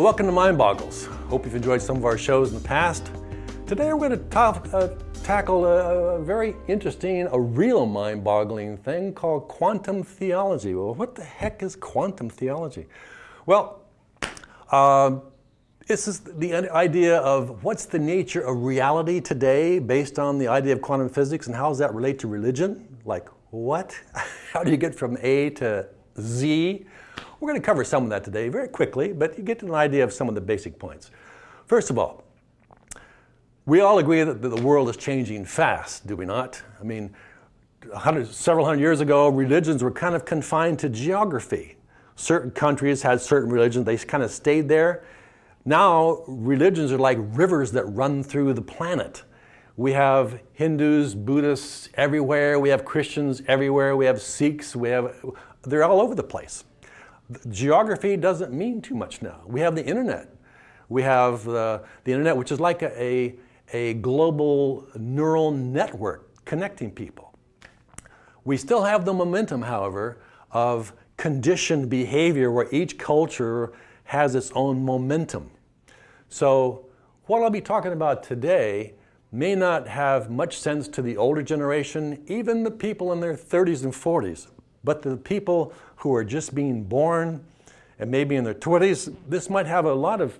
Welcome to Mind Boggles. Hope you've enjoyed some of our shows in the past. Today we're going to ta uh, tackle a, a, very interesting, a real mind-boggling thing called quantum theology. Well, what the heck is quantum theology? Well, uh, this is the idea of what's the nature of reality today based on the idea of quantum physics and how does that relate to religion? Like what? How do you get from A to Z? We're going to cover some of that today very quickly, but you get an idea of some of the basic points. First of all, we all agree that the world is changing fast, do we not? I mean, several hundred years ago, religions were kind of confined to geography. Certain countries had certain religions, they kind of stayed there. Now, religions are like rivers that run through the planet. We have Hindus, Buddhists everywhere, we have Christians everywhere, we have Sikhs, we have, they're all over the place. Geography doesn't mean too much now. We have the internet. We have the, the internet, which is like a, a a global neural network connecting people. We still have the momentum, however, of conditioned behavior where each culture has its own momentum. So what I'll be talking about today may not have much sense to the older generation, even the people in their 30s and 40s, but the people who are just being born and maybe in their 20s, this might have a lot of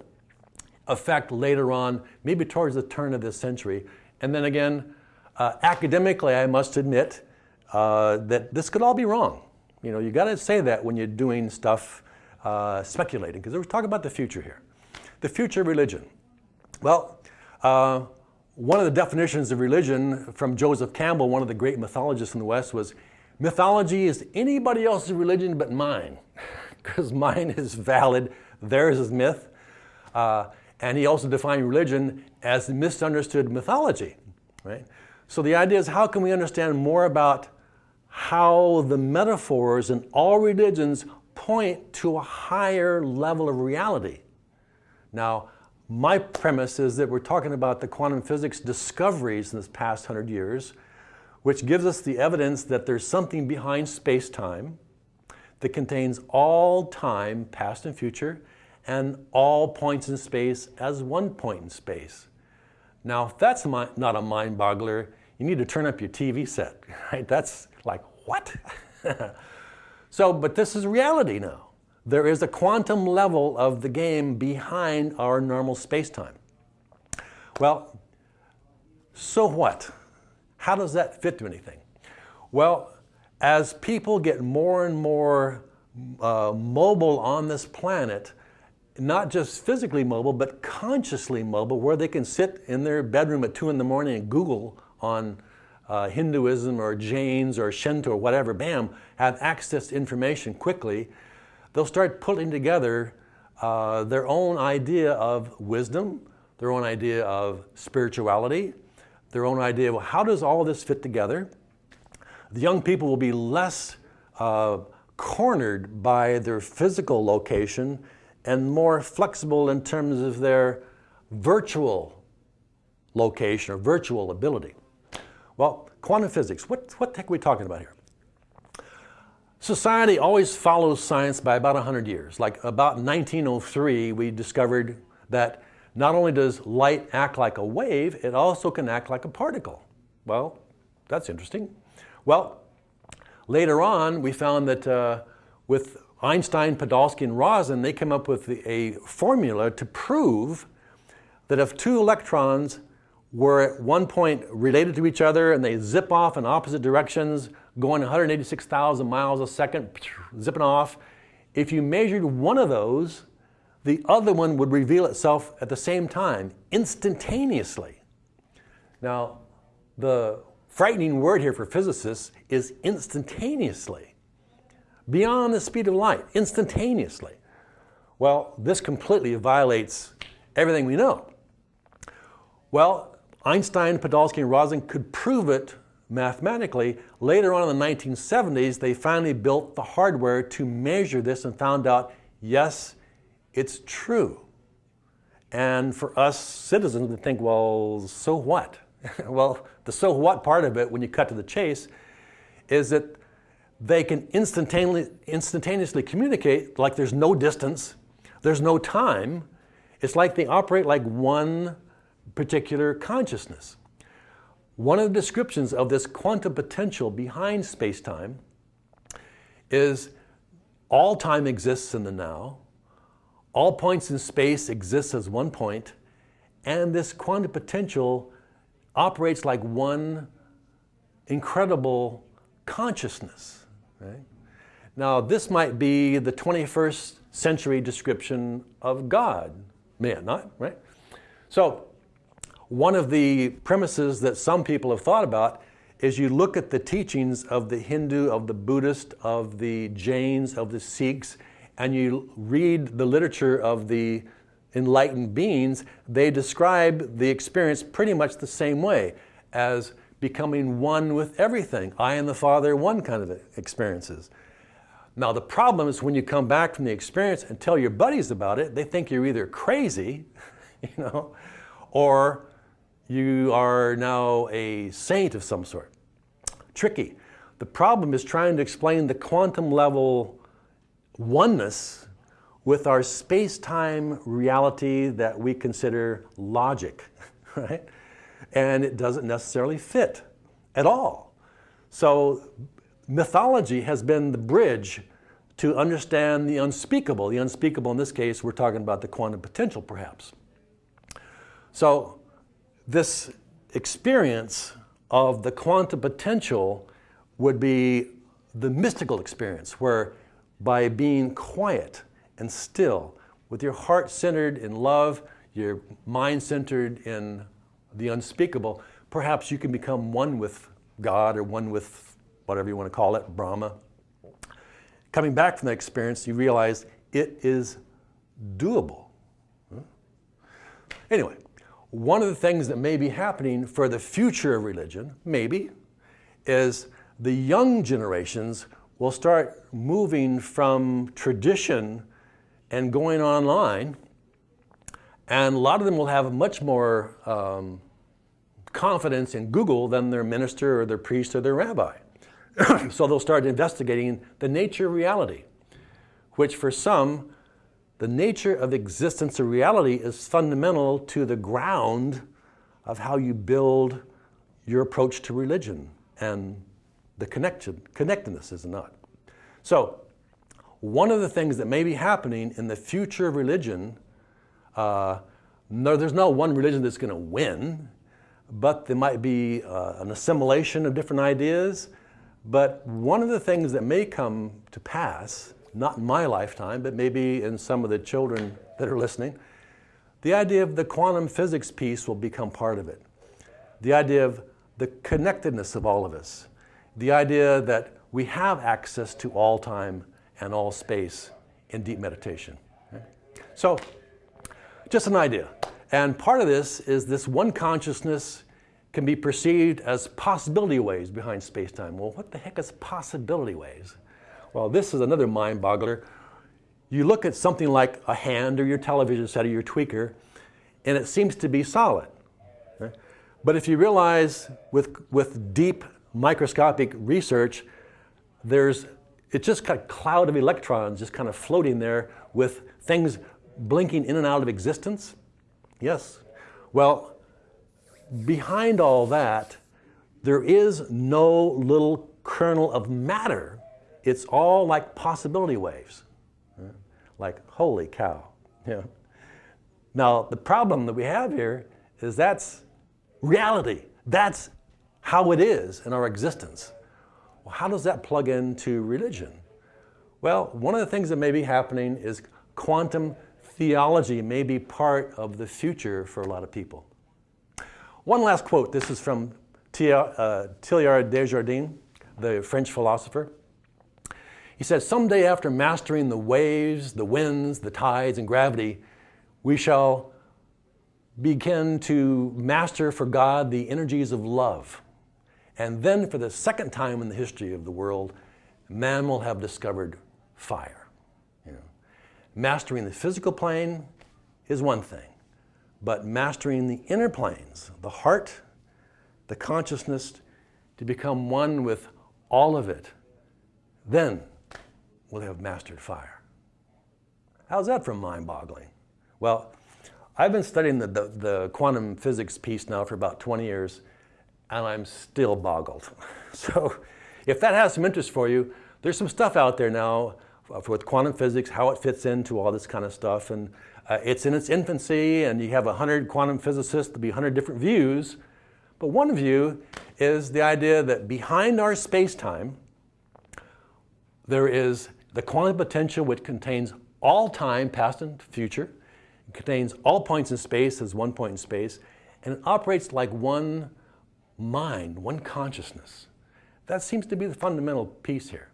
effect later on, maybe towards the turn of this century. And then again, uh, academically, I must admit uh, that this could all be wrong. You know, you got to say that when you're doing stuff uh, speculating, because we're talking about the future here. The future religion. Well, uh, one of the definitions of religion from Joseph Campbell, one of the great mythologists in the West, was mythology is anybody else's religion but mine, because mine is valid, theirs is myth. Uh, and he also defined religion as misunderstood mythology, right? So the idea is how can we understand more about how the metaphors in all religions point to a higher level of reality. Now, my premise is that we're talking about the quantum physics discoveries in this past hundred years, which gives us the evidence that there's something behind space-time that contains all time, past and future, and all points in space as one point in space. Now, if that's not a mind boggler, you need to turn up your TV set, right? That's like, what? so, but this is reality now. There is a quantum level of the game behind our normal space-time. Well, so what? How does that fit to anything? Well, as people get more and more uh, mobile on this planet, not just physically mobile, but consciously mobile, where they can sit in their bedroom at 2 in the morning and Google on uh, Hinduism or Jains or Shinto or whatever, bam, have access to information quickly, they'll start putting together uh, their own idea of wisdom, their own idea of spirituality, their own idea of how does all this fit together. The young people will be less uh, cornered by their physical location and more flexible in terms of their virtual location or virtual ability. Well, quantum physics, what, what the heck are we talking about here? Society always follows science by about 100 years. Like about 1903, we discovered that not only does light act like a wave, it also can act like a particle. Well, that's interesting. Well, later on, we found that uh, with Einstein, Podolsky, and Rosen, they came up with a formula to prove that if two electrons were at one point related to each other and they zip off in opposite directions, going 186,000 miles a second, zipping off, if you measured one of those, the other one would reveal itself at the same time, instantaneously. Now, the frightening word here for physicists is instantaneously beyond the speed of light, instantaneously. Well, this completely violates everything we know. Well, Einstein, Podolsky, and Rosen could prove it mathematically. Later on in the 1970s, they finally built the hardware to measure this and found out, yes, it's true. And for us citizens, we think, well, so what? well, the so what part of it, when you cut to the chase, is that they can instantaneously, instantaneously communicate like there's no distance. There's no time. It's like they operate like one particular consciousness. One of the descriptions of this quantum potential behind space-time is all time exists in the now, all points in space exist as one point, and this quantum potential operates like one incredible consciousness. Right? Now, this might be the 21st century description of God. Man, not, right? So, one of the premises that some people have thought about is you look at the teachings of the Hindu, of the Buddhist, of the Jains, of the Sikhs, and you read the literature of the enlightened beings, they describe the experience pretty much the same way as becoming one with everything. I and the Father, one kind of experiences. Now the problem is when you come back from the experience and tell your buddies about it, they think you're either crazy, you know, or you are now a saint of some sort. Tricky. The problem is trying to explain the quantum level oneness with our space-time reality that we consider logic, right? And it doesn't necessarily fit at all. So mythology has been the bridge to understand the unspeakable. The unspeakable in this case, we're talking about the quantum potential perhaps. So this experience of the quantum potential would be the mystical experience where by being quiet and still, with your heart centered in love, your mind centered in the unspeakable, perhaps you can become one with God or one with whatever you want to call it, Brahma. Coming back from that experience, you realize it is doable. Hmm? Anyway, one of the things that may be happening for the future of religion, maybe, is the young generations will start moving from tradition and going online, and a lot of them will have much more um, confidence in Google than their minister or their priest or their rabbi. so they'll start investigating the nature of reality, which for some, the nature of existence of reality is fundamental to the ground of how you build your approach to religion and the connection, connectedness is not. So one of the things that may be happening in the future of religion, uh, no, there's no one religion that's going to win, but there might be uh, an assimilation of different ideas. But one of the things that may come to pass, not in my lifetime, but maybe in some of the children that are listening, the idea of the quantum physics piece will become part of it. The idea of the connectedness of all of us. The idea that we have access to all time and all space in deep meditation. So, just an idea. And part of this is this one consciousness can be perceived as possibility waves behind space-time. Well, what the heck is possibility waves? Well, this is another mind boggler. You look at something like a hand or your television set or your tweaker, and it seems to be solid. But if you realize with, with deep microscopic research, there's it's just a cloud of electrons just kind of floating there with things blinking in and out of existence? Yes. Well, behind all that, there is no little kernel of matter. It's all like possibility waves. Like, holy cow. Yeah. Now, the problem that we have here is that's reality. That's how it is in our existence. Well, how does that plug into religion? Well, one of the things that may be happening is quantum theology may be part of the future for a lot of people. One last quote. This is from uh, Teilhard de Chardin, the French philosopher. He said, someday after mastering the waves, the winds, the tides, and gravity, we shall begin to master for God the energies of love. And then for the second time in the history of the world, man will have discovered fire. You know. Mastering the physical plane is one thing, but mastering the inner planes, the heart, the consciousness, to become one with all of it, then we'll have mastered fire. How's that for mind-boggling? Well, I've been studying the, the, the, quantum physics piece now for about 20 years, and I'm still boggled. So if that has some interest for you, there's some stuff out there now with quantum physics, how it fits into all this kind of stuff. And uh, it's in its infancy, and you have 100 quantum physicists, there'll be 100 different views. But one view is the idea that behind our space-time, there is the quantum potential which contains all time, past and future. It contains all points in space as one point in space, and it operates like one mind, one consciousness. That seems to be the fundamental piece here.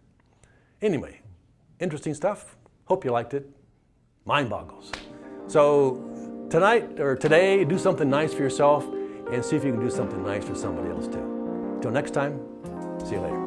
Anyway, interesting stuff. Hope you liked it. Mind boggles. So tonight or today, do something nice for yourself and see if you can do something nice for somebody else too. Till next time, see you later.